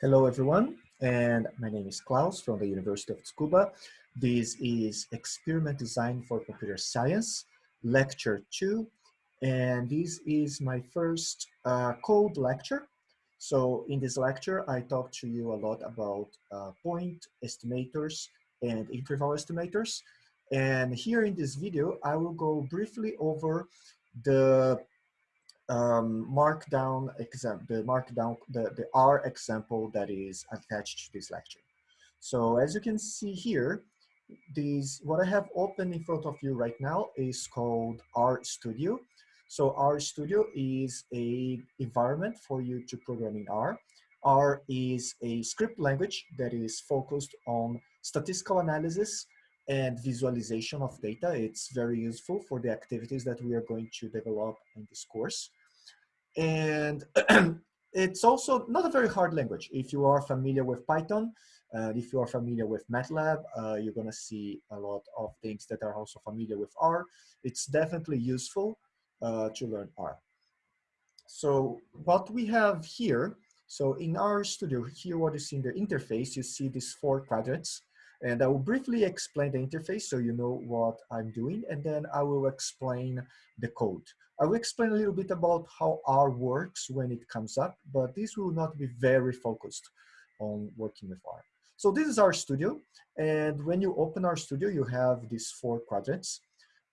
Hello, everyone, and my name is Klaus from the University of Tsukuba. This is Experiment Design for Computer Science, Lecture 2, and this is my first uh, code lecture. So in this lecture, I talk to you a lot about uh, point estimators and interval estimators. And here in this video, I will go briefly over the um, markdown exam, the markdown, the, the R example that is attached to this lecture. So as you can see here, these, what I have open in front of you right now is called R Studio. So R Studio is a environment for you to program in R. R is a script language that is focused on statistical analysis and visualization of data. It's very useful for the activities that we are going to develop in this course. And it's also not a very hard language. If you are familiar with Python, uh, if you are familiar with MATLAB, uh, you're gonna see a lot of things that are also familiar with R. It's definitely useful uh, to learn R. So what we have here, so in RStudio, here what you see in the interface, you see these four quadrants. And I will briefly explain the interface so you know what I'm doing, and then I will explain the code. I will explain a little bit about how R works when it comes up, but this will not be very focused on working with R. So this is RStudio, and when you open RStudio, you have these four quadrants.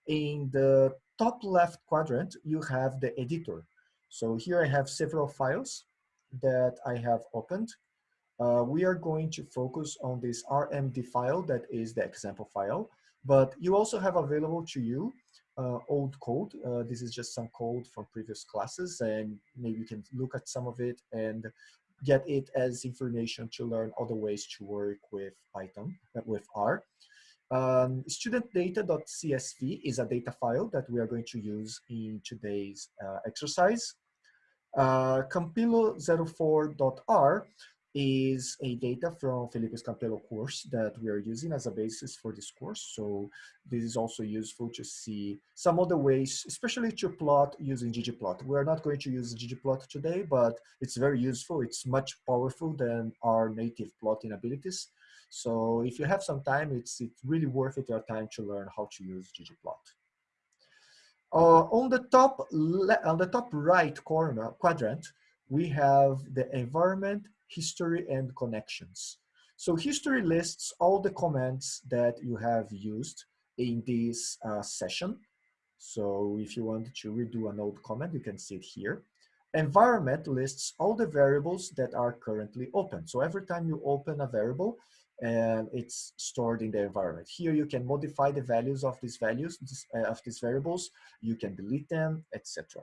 In the top left quadrant, you have the editor. So here I have several files that I have opened. Uh, we are going to focus on this RMD file that is the example file, but you also have available to you uh, old code. Uh, this is just some code from previous classes and maybe you can look at some of it and get it as information to learn other ways to work with Python, uh, with R. Um, studentdata.csv is a data file that we are going to use in today's uh, exercise. Uh, Campelo04.r is a data from Felipe's Campelo course that we are using as a basis for this course. So this is also useful to see some other ways, especially to plot using ggplot. We're not going to use ggplot today, but it's very useful. It's much powerful than our native plotting abilities. So if you have some time, it's, it's really worth it your time to learn how to use ggplot. Uh, on the top on the top right corner quadrant, we have the environment history and connections. So history lists all the comments that you have used in this uh, session. So if you want to redo an old comment, you can see it here. Environment lists all the variables that are currently open. So every time you open a variable, and it's stored in the environment. Here you can modify the values of these values, uh, of these variables. You can delete them, etc.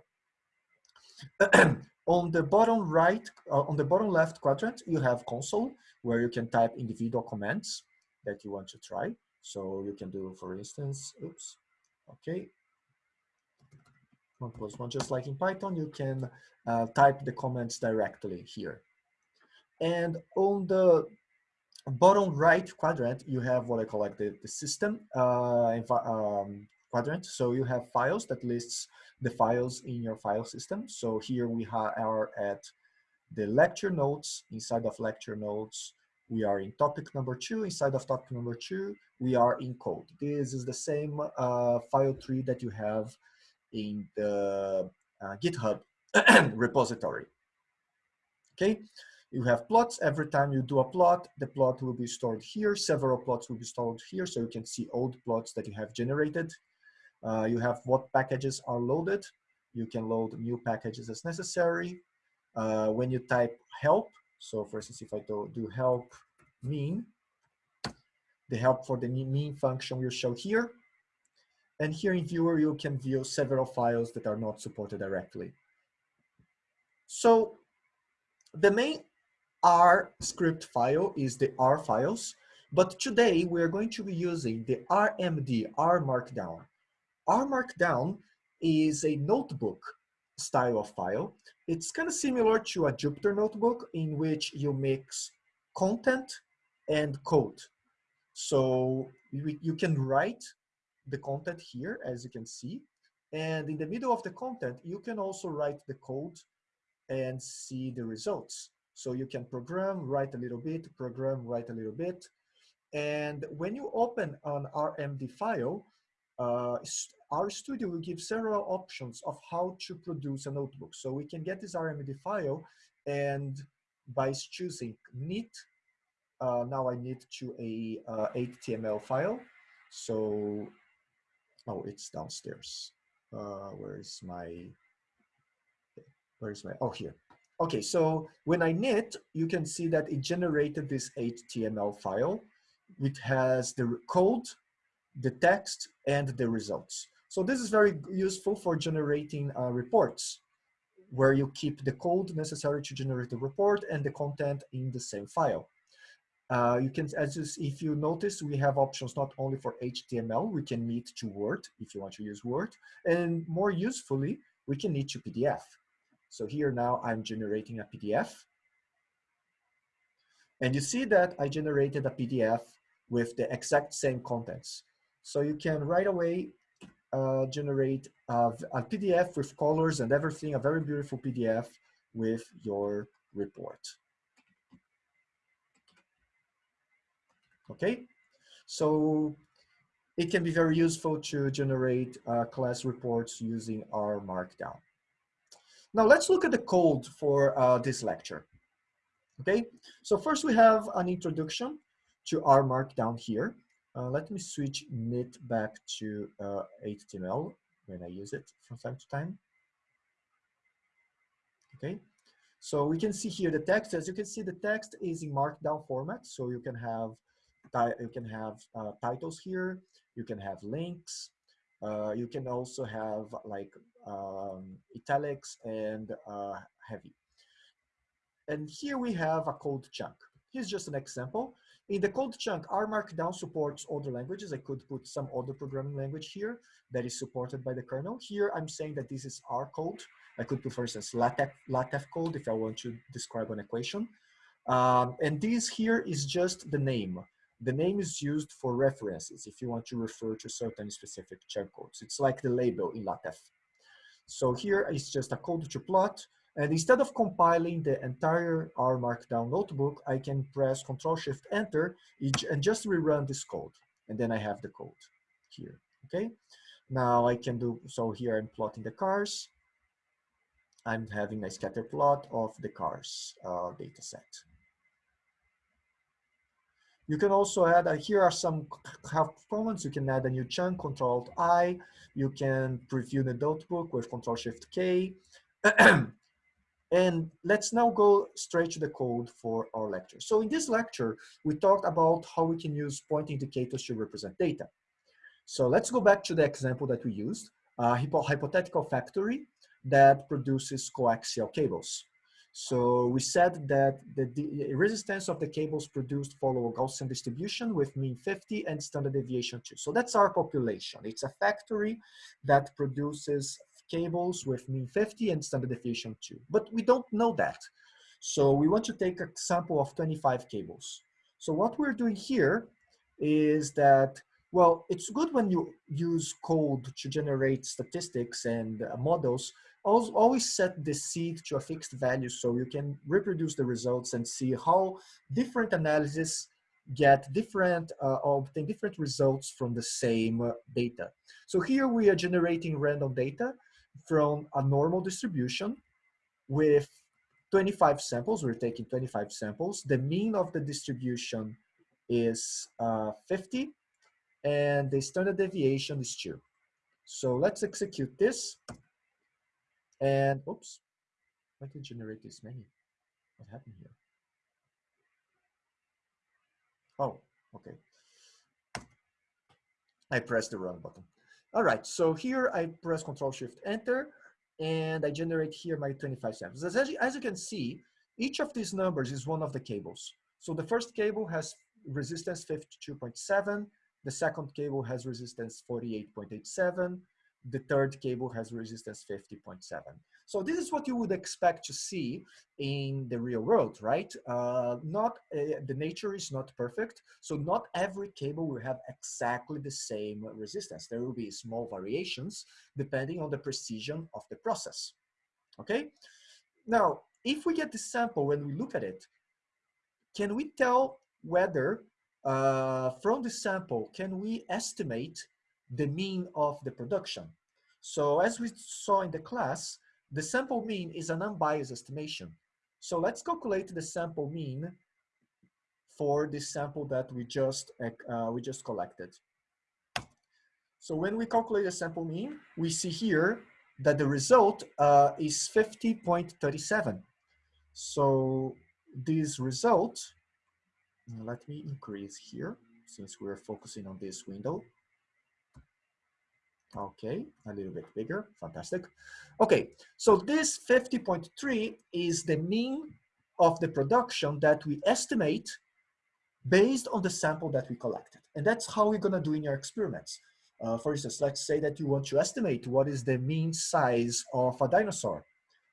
on the bottom right, uh, on the bottom left quadrant, you have console where you can type individual commands that you want to try. So you can do, for instance, oops, okay. One plus one, just like in Python, you can uh, type the comments directly here. And on the bottom right quadrant, you have what I call like the, the system uh, um, quadrant. So you have files that lists the files in your file system. So here we are at the lecture notes. Inside of lecture notes, we are in topic number two. Inside of topic number two, we are in code. This is the same uh, file tree that you have in the uh, GitHub repository. Okay, you have plots. Every time you do a plot, the plot will be stored here. Several plots will be stored here, so you can see old plots that you have generated. Uh, you have what packages are loaded. You can load new packages as necessary. Uh, when you type help, so for instance, if I do, do help mean, the help for the mean function will show here. And here in viewer, you can view several files that are not supported directly. So the main R script file is the R files, but today we are going to be using the RMD, R Markdown. R Markdown is a notebook style of file. It's kind of similar to a Jupyter notebook in which you mix content and code. So you, you can write the content here, as you can see. And in the middle of the content, you can also write the code and see the results. So you can program, write a little bit, program, write a little bit. And when you open an RMD file, uh, RStudio will give several options of how to produce a notebook. So we can get this RMD file and by choosing knit, uh, now I need to a uh, HTML file. So, oh, it's downstairs. Uh, where is my, where is my, oh, here. Okay, so when I knit, you can see that it generated this HTML file. It has the code, the text, and the results. So this is very useful for generating uh, reports where you keep the code necessary to generate the report and the content in the same file. Uh, you can, as you, if you notice, we have options not only for HTML, we can knit to Word if you want to use Word, and more usefully, we can knit to PDF. So here now I'm generating a PDF. And you see that I generated a PDF with the exact same contents. So you can right away uh, generate a, a PDF with colors and everything, a very beautiful PDF with your report. Okay, so it can be very useful to generate uh, class reports using R Markdown. Now let's look at the code for uh, this lecture. Okay, so first we have an introduction to R Markdown here. Uh, let me switch knit back to uh, HTML when I use it from time to time. Okay, so we can see here the text. As you can see, the text is in Markdown format, so you can have you can have uh, titles here. You can have links. Uh, you can also have like um, italics and uh, heavy. And here we have a code chunk. Here's just an example. In the code chunk, R Markdown supports other languages. I could put some other programming language here that is supported by the kernel. Here, I'm saying that this is R code. I could put, for instance, LaTeX, LaTeX code if I want to describe an equation. Um, and this here is just the name. The name is used for references if you want to refer to certain specific chunk codes. It's like the label in LaTeX. So here is just a code to plot. And instead of compiling the entire R Markdown notebook, I can press Control Shift Enter and just rerun this code. And then I have the code here, okay? Now I can do, so here I'm plotting the cars. I'm having a scatter plot of the cars uh, data set. You can also add, uh, here are some comments. You can add a new chunk, Control I. You can preview the notebook with Control Shift K. And let's now go straight to the code for our lecture. So in this lecture, we talked about how we can use point indicators to represent data. So let's go back to the example that we used, a hypothetical factory that produces coaxial cables. So we said that the, the, resistance of the cables produced follow a Gaussian distribution with mean 50 and standard deviation 2. So that's our population. It's a factory that produces cables with mean 50 and standard deviation 2. But we don't know that. So we want to take a sample of 25 cables. So what we're doing here is that, well, it's good when you use code to generate statistics and uh, models, always set the seed to a fixed value so you can reproduce the results and see how different analysis get different, uh, obtain different results from the same uh, data. So here we are generating random data from a normal distribution with 25 samples. We're taking 25 samples. The mean of the distribution is uh, 50 and the standard deviation is 2. So let's execute this. And oops, why did generate this many? What happened here? Oh, okay. I pressed the wrong button. All right, so here I press Control Shift Enter, and I generate here my 25 samples. As, as you can see, each of these numbers is one of the cables. So the first cable has resistance 52.7, the second cable has resistance 48.87, the third cable has resistance 50.7. So this is what you would expect to see in the real world, right? Uh, not uh, the nature is not perfect, so not every cable will have exactly the same resistance. There will be small variations depending on the precision of the process. Okay. Now, if we get the sample when we look at it, can we tell whether uh, from the sample, can we estimate the mean of the production? So as we saw in the class, the sample mean is an unbiased estimation. So let's calculate the sample mean for the sample that we just, uh, we just collected. So when we calculate the sample mean, we see here that the result uh, is 50.37. So this result, let me increase here since we're focusing on this window. Okay, a little bit bigger, fantastic. Okay, so this 50.3 is the mean of the production that we estimate based on the sample that we collected. And that's how we're gonna do in your experiments. Uh, for instance, let's say that you want to estimate what is the mean size of a dinosaur.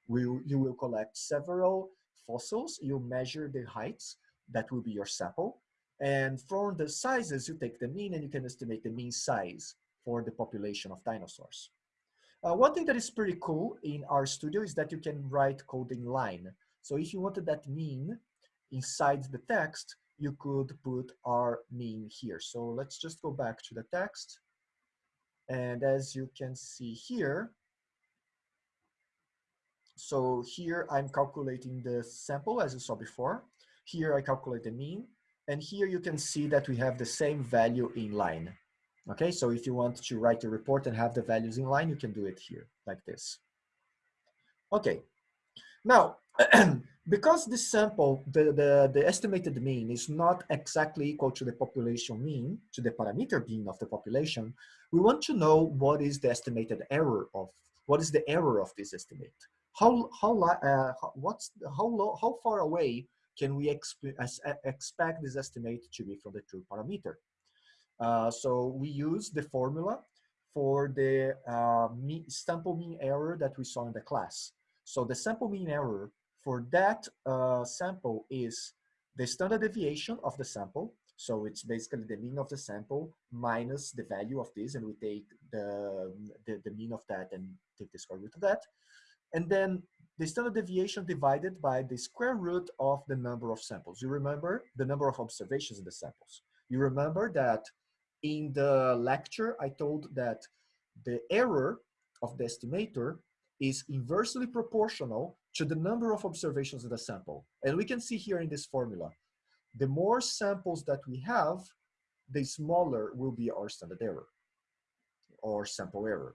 We, you will collect several fossils, you measure the heights, that will be your sample. And from the sizes, you take the mean and you can estimate the mean size for the population of dinosaurs. Uh, one thing that is pretty cool in RStudio is that you can write code in line. So if you wanted that mean inside the text, you could put our mean here. So let's just go back to the text. And as you can see here, so here I'm calculating the sample as you saw before. Here I calculate the mean. And here you can see that we have the same value in line. Okay, so if you want to write a report and have the values in line, you can do it here like this. Okay, now, because this sample, the, the, the estimated mean is not exactly equal to the population mean, to the parameter mean of the population, we want to know what is the estimated error of, what is the error of this estimate? How, how, uh, what's, how, low, how far away can we exp expect this estimate to be from the true parameter? Uh, so we use the formula for the uh, sample mean error that we saw in the class. So the sample mean error for that uh, sample is the standard deviation of the sample. So it's basically the mean of the sample minus the value of this, and we take the, the, the mean of that and take the square root of that. And then the standard deviation divided by the square root of the number of samples. You remember the number of observations in the samples. You remember that in the lecture, I told that the error of the estimator is inversely proportional to the number of observations in the sample. And we can see here in this formula, the more samples that we have, the smaller will be our standard error or sample error.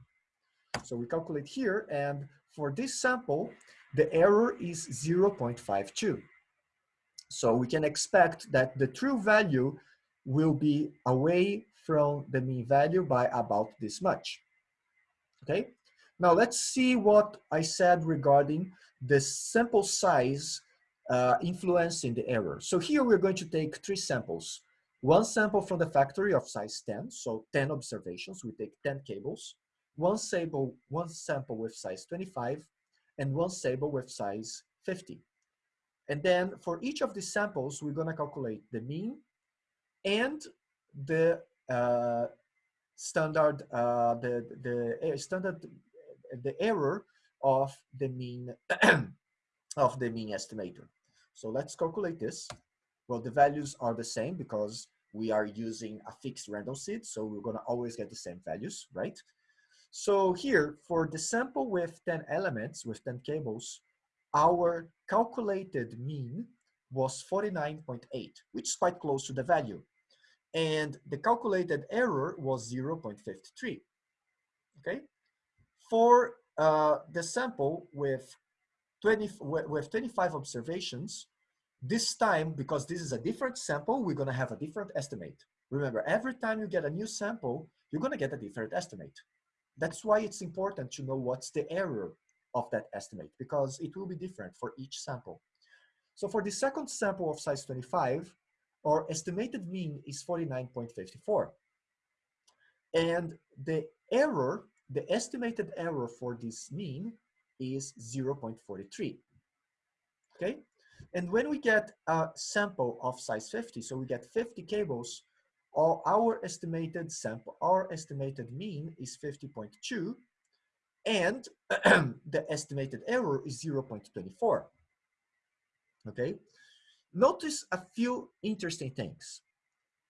So we calculate here, and for this sample, the error is 0.52. So we can expect that the true value will be away from the mean value by about this much. Okay, now let's see what I said regarding the sample size uh, influencing the error. So here we're going to take three samples. One sample from the factory of size 10, so 10 observations, we take 10 cables. One sample, one sample with size 25, and one sample with size 50. And then for each of these samples, we're gonna calculate the mean and the standard, uh, the, the uh, standard, the error of the mean, of the mean estimator. So let's calculate this. Well, the values are the same because we are using a fixed random seed, so we're gonna always get the same values, right? So here, for the sample with 10 elements, with 10 cables, our calculated mean was 49.8, which is quite close to the value and the calculated error was 0.53. Okay, for uh, the sample with 20 with 25 observations, this time because this is a different sample, we're gonna have a different estimate. Remember, every time you get a new sample, you're gonna get a different estimate. That's why it's important to know what's the error of that estimate because it will be different for each sample. So for the second sample of size 25, our estimated mean is 49.54. And the error, the estimated error for this mean is 0.43. Okay? And when we get a sample of size 50, so we get 50 cables, our, our estimated sample, our estimated mean is 50.2, and the estimated error is 0.24. okay? Notice a few interesting things.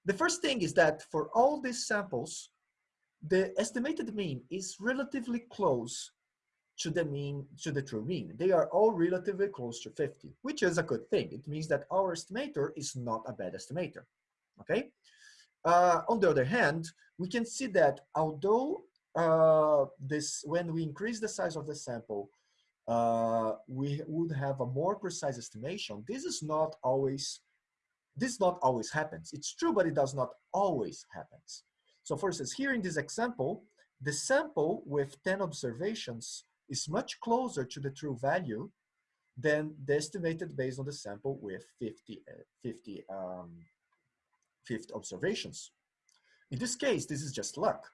The first thing is that for all these samples, the estimated mean is relatively close to the mean, to the true mean. They are all relatively close to 50, which is a good thing. It means that our estimator is not a bad estimator, okay? Uh, on the other hand, we can see that although uh, this, when we increase the size of the sample, uh, we would have a more precise estimation. This is not always, this not always happens. It's true, but it does not always happens. So for instance, here in this example, the sample with 10 observations is much closer to the true value than the estimated based on the sample with 50, uh, 50, um, 50 observations. In this case, this is just luck.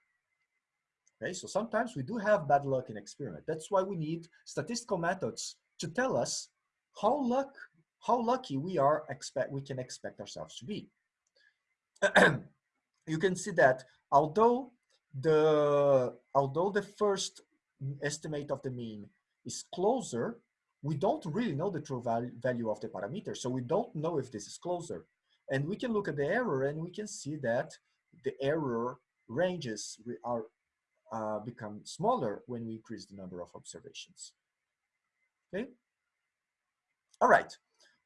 Okay, so sometimes we do have bad luck in experiment. That's why we need statistical methods to tell us how luck, how lucky we are expect we can expect ourselves to be. you can see that although the although the first estimate of the mean is closer, we don't really know the true value, value of the parameter. So we don't know if this is closer. And we can look at the error and we can see that the error ranges are uh, become smaller when we increase the number of observations. Okay. All right.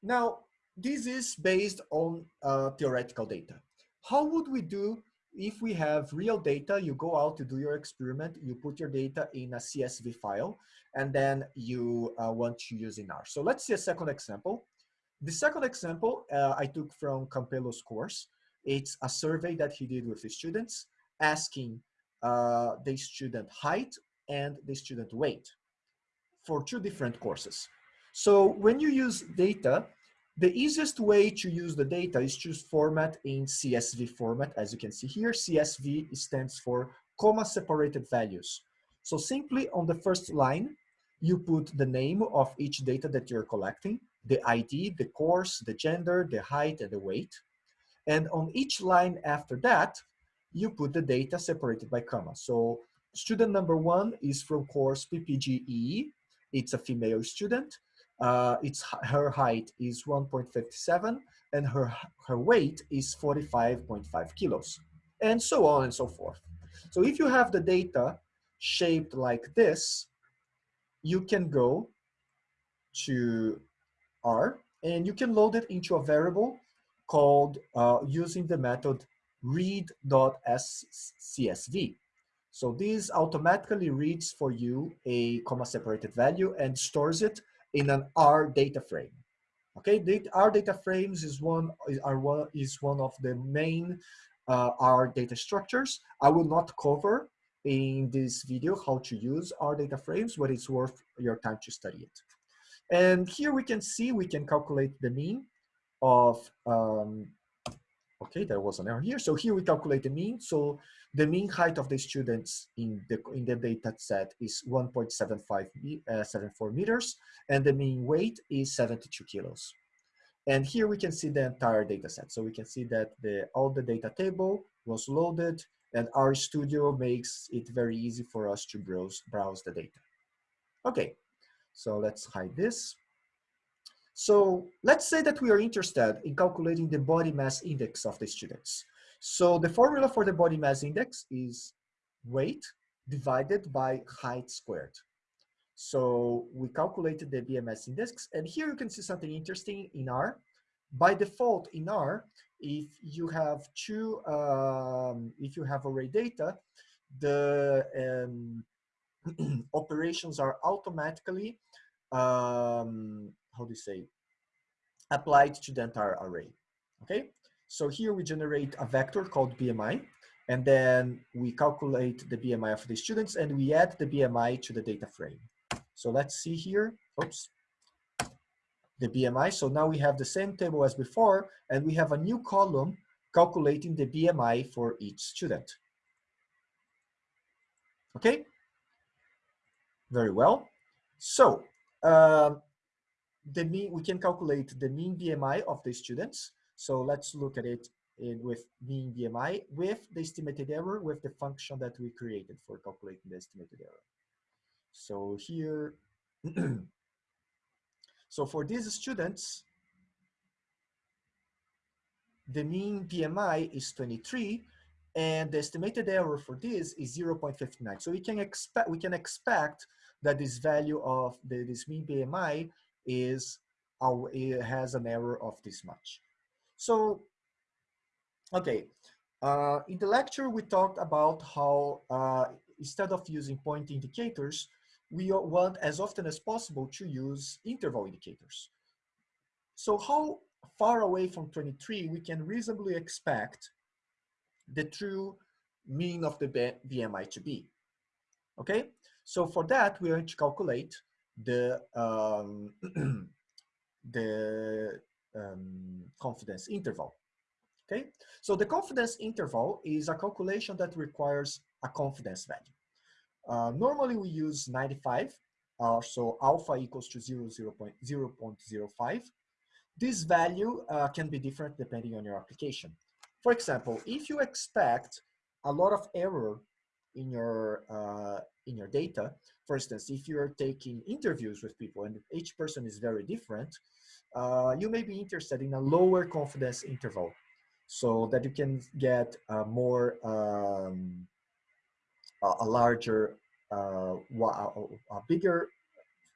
Now, this is based on uh, theoretical data. How would we do if we have real data, you go out to do your experiment, you put your data in a CSV file, and then you uh, want to use in R. So let's see a second example. The second example uh, I took from Campelo's course. It's a survey that he did with his students asking uh, the student height and the student weight for two different courses. So when you use data, the easiest way to use the data is to format in CSV format. As you can see here, CSV stands for comma separated values. So simply on the first line, you put the name of each data that you're collecting, the ID, the course, the gender, the height, and the weight. And on each line after that, you put the data separated by comma. So student number one is from course PPGE. It's a female student. Uh, it's her height is 1.57 and her her weight is 45.5 kilos, and so on and so forth. So if you have the data shaped like this, you can go to R and you can load it into a variable called uh, using the method read.csv. So this automatically reads for you a comma separated value and stores it in an R data frame. Okay, R data frames is one are one is one of the main uh, R data structures. I will not cover in this video how to use R data frames, but it's worth your time to study it. And here we can see we can calculate the mean of um, Okay, there was an error here. So here we calculate the mean. So the mean height of the students in the in the data set is 1.75 uh, 74 meters, and the mean weight is 72 kilos. And here we can see the entire data set. So we can see that the all the data table was loaded, and RStudio makes it very easy for us to browse browse the data. Okay, so let's hide this. So let's say that we are interested in calculating the body mass index of the students. So the formula for the body mass index is weight divided by height squared. So we calculated the BMS index, and here you can see something interesting in R. By default in R, if you have two, um, if you have array data, the um, operations are automatically um, how do you say, applied to the entire array, okay? So here we generate a vector called BMI, and then we calculate the BMI of the students and we add the BMI to the data frame. So let's see here, oops, the BMI. So now we have the same table as before, and we have a new column calculating the BMI for each student. Okay, very well. So um, the mean, we can calculate the mean BMI of the students. So let's look at it in, with mean BMI with the estimated error with the function that we created for calculating the estimated error. So here, so for these students, the mean BMI is 23, and the estimated error for this is 0.59. So we can expect we can expect that this value of the, this mean BMI is our, it has an error of this much. So, okay, uh, in the lecture we talked about how uh, instead of using point indicators, we want as often as possible to use interval indicators. So how far away from 23 we can reasonably expect the true mean of the BMI to be. Okay, so for that we are going to calculate the um, the um, confidence interval. Okay, so the confidence interval is a calculation that requires a confidence value. Uh, normally we use 95, uh, so alpha equals to 0, 0 0.05. This value uh, can be different depending on your application. For example, if you expect a lot of error in your uh, in your data, for instance, if you're taking interviews with people and each person is very different, uh, you may be interested in a lower confidence interval so that you can get a more um, a, larger uh, a bigger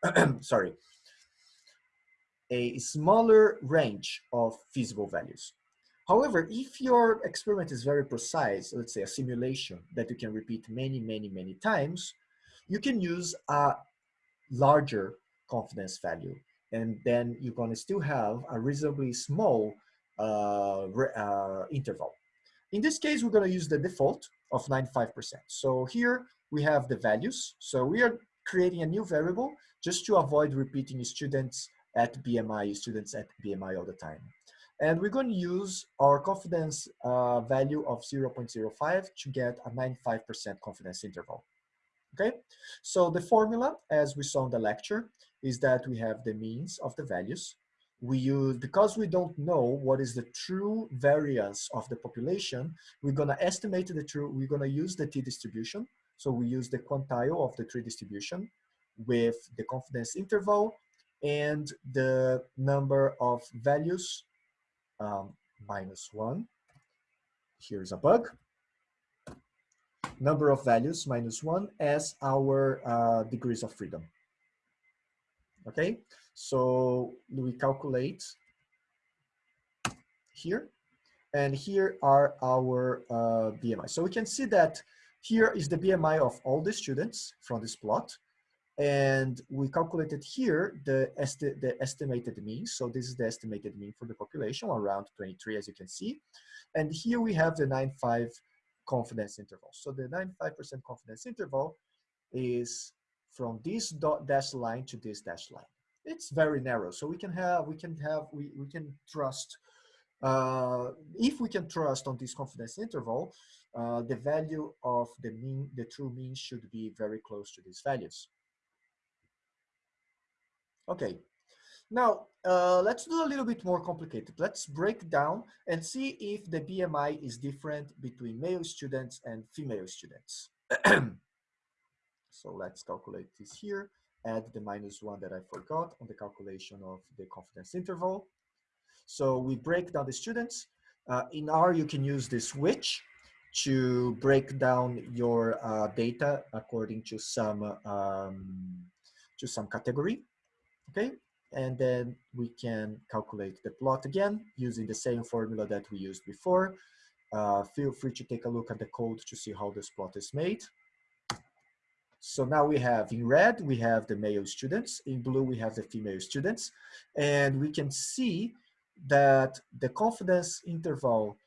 sorry a smaller range of feasible values However, if your experiment is very precise, let's say a simulation that you can repeat many, many, many times, you can use a larger confidence value. And then you're going to still have a reasonably small uh, uh, interval. In this case, we're going to use the default of 95%. So here we have the values. So we are creating a new variable just to avoid repeating students at BMI, students at BMI all the time. And we're going to use our confidence uh, value of 0.05 to get a 95% confidence interval. Okay, so the formula, as we saw in the lecture, is that we have the means of the values. We use, because we don't know what is the true variance of the population, we're gonna estimate the true, we're gonna use the t-distribution. So we use the quantile of the t-distribution with the confidence interval and the number of values um, minus one. Here's a bug. Number of values minus one as our uh, degrees of freedom. Okay, so we calculate here, and here are our uh, BMI. So we can see that here is the BMI of all the students from this plot, and we calculated here the, esti the estimated mean. So this is the estimated mean for the population, around 23, as you can see. And here we have the 9.5 confidence interval. So the 95% confidence interval is from this dot dash line to this dash line. It's very narrow. So we can have, we can have, we, we can trust, uh, if we can trust on this confidence interval, uh, the value of the mean, the true mean should be very close to these values. Okay, now uh, let's do a little bit more complicated. Let's break down and see if the BMI is different between male students and female students. so let's calculate this here, add the minus one that I forgot on the calculation of the confidence interval. So we break down the students. Uh, in R, you can use this which to break down your uh, data according to some um, to some category okay? And then we can calculate the plot again using the same formula that we used before. Uh, feel free to take a look at the code to see how this plot is made. So now we have in red, we have the male students. In blue, we have the female students. And we can see that the confidence interval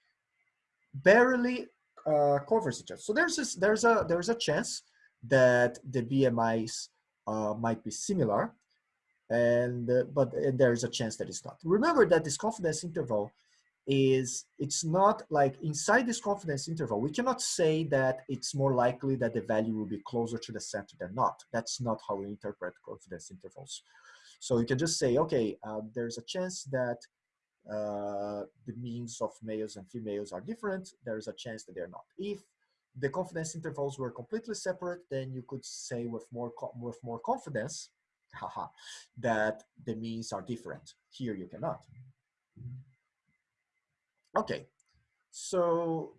barely uh, covers each other. So there's, this, there's, a, there's a chance that the BMIs uh, might be similar and uh, but uh, there is a chance that it's not. Remember that this confidence interval is it's not like inside this confidence interval we cannot say that it's more likely that the value will be closer to the center than not. That's not how we interpret confidence intervals. So you can just say okay uh, there's a chance that uh, the means of males and females are different. There's a chance that they're not. If the confidence intervals were completely separate then you could say with more with more confidence haha, that the means are different. Here you cannot. Okay, so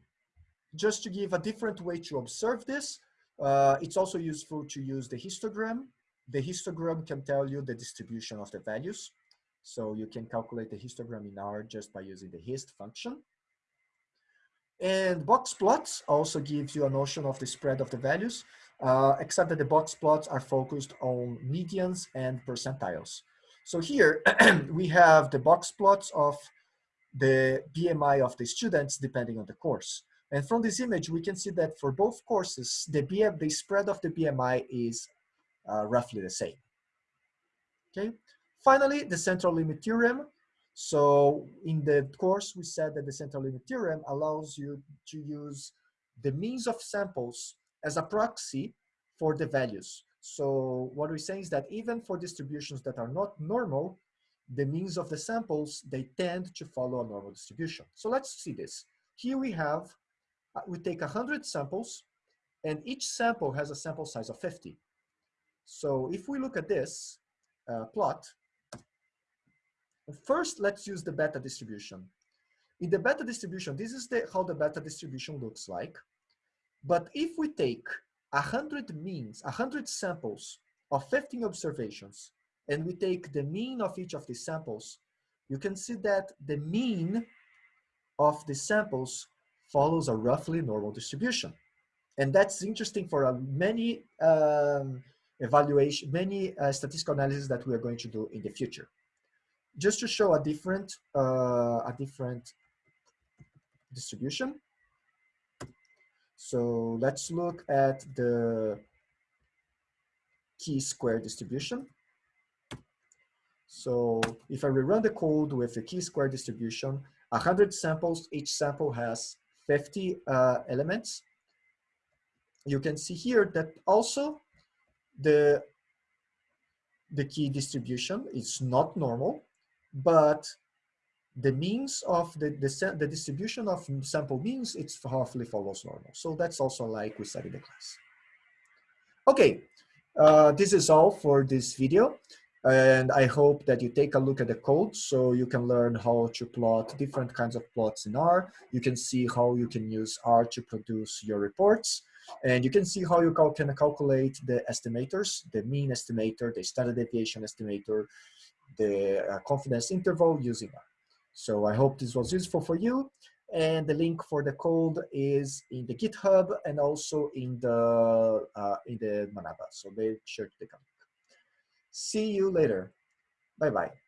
just to give a different way to observe this, uh, it's also useful to use the histogram. The histogram can tell you the distribution of the values. So you can calculate the histogram in R just by using the hist function. And box plots also gives you a notion of the spread of the values, uh, except that the box plots are focused on medians and percentiles. So here we have the box plots of the BMI of the students depending on the course. And from this image, we can see that for both courses, the, BM, the spread of the BMI is uh, roughly the same. Okay. Finally, the central limit theorem. So in the course, we said that the central limit theorem allows you to use the means of samples as a proxy for the values. So what we're saying is that even for distributions that are not normal, the means of the samples, they tend to follow a normal distribution. So let's see this. Here we have, uh, we take 100 samples, and each sample has a sample size of 50. So if we look at this uh, plot, first let's use the beta distribution. In the beta distribution, this is the, how the beta distribution looks like. But if we take 100 means, 100 samples of 15 observations, and we take the mean of each of these samples, you can see that the mean of the samples follows a roughly normal distribution. And that's interesting for uh, many um, evaluation, many uh, statistical analysis that we are going to do in the future. Just to show a different, uh, a different distribution. So let's look at the chi-square distribution. So if I rerun the code with the chi-square distribution, 100 samples, each sample has 50 uh, elements. You can see here that also the, the key distribution is not normal, but the means of the, the, the distribution of sample means, it's roughly follows normal. So that's also like we said in the class. Okay, uh, this is all for this video. And I hope that you take a look at the code so you can learn how to plot different kinds of plots in R. You can see how you can use R to produce your reports. And you can see how you can calculate the estimators, the mean estimator, the standard deviation estimator, the uh, confidence interval using R. So I hope this was useful for you. And the link for the code is in the GitHub and also in the uh, in the Manaba. So make sure to take a look. See you later. Bye-bye.